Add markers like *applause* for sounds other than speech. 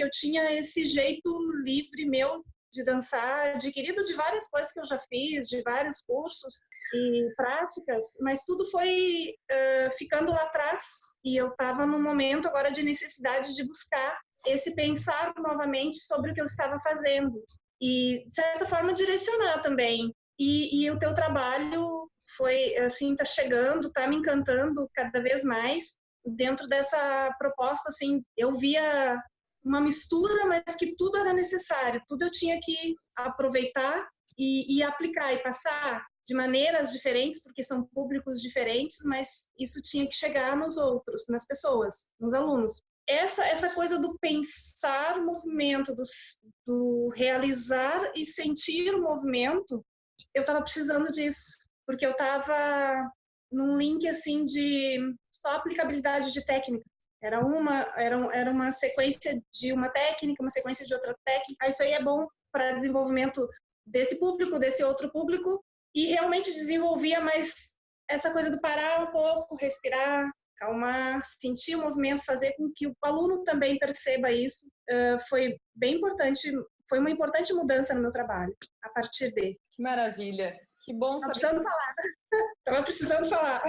porque eu tinha esse jeito livre meu de dançar, adquirido de várias coisas que eu já fiz, de vários cursos e práticas, mas tudo foi uh, ficando lá atrás e eu estava num momento agora de necessidade de buscar esse pensar novamente sobre o que eu estava fazendo e de certa forma direcionar também. E, e o teu trabalho foi assim tá chegando tá me encantando cada vez mais dentro dessa proposta assim eu via uma mistura, mas que tudo era necessário, tudo eu tinha que aproveitar e, e, aplicar e passar de maneiras diferentes, porque são públicos diferentes, mas isso tinha que chegar nos outros, nas pessoas, nos alunos. Essa, essa coisa do pensar o movimento, do, do realizar e sentir o movimento, eu estava precisando disso, porque eu estava num link assim de só aplicabilidade de técnica. Era uma, era, era uma sequência de uma técnica, uma sequência de outra técnica. Isso aí é bom para desenvolvimento desse público, desse outro público, e realmente desenvolvia mais essa coisa do parar um pouco, respirar, calmar, sentir o movimento, fazer com que o aluno também perceba isso. Uh, foi bem importante, foi uma importante mudança no meu trabalho, a partir de. Que maravilha! Que bom saber. *laughs* Tava precisando falar. Tava precisando falar.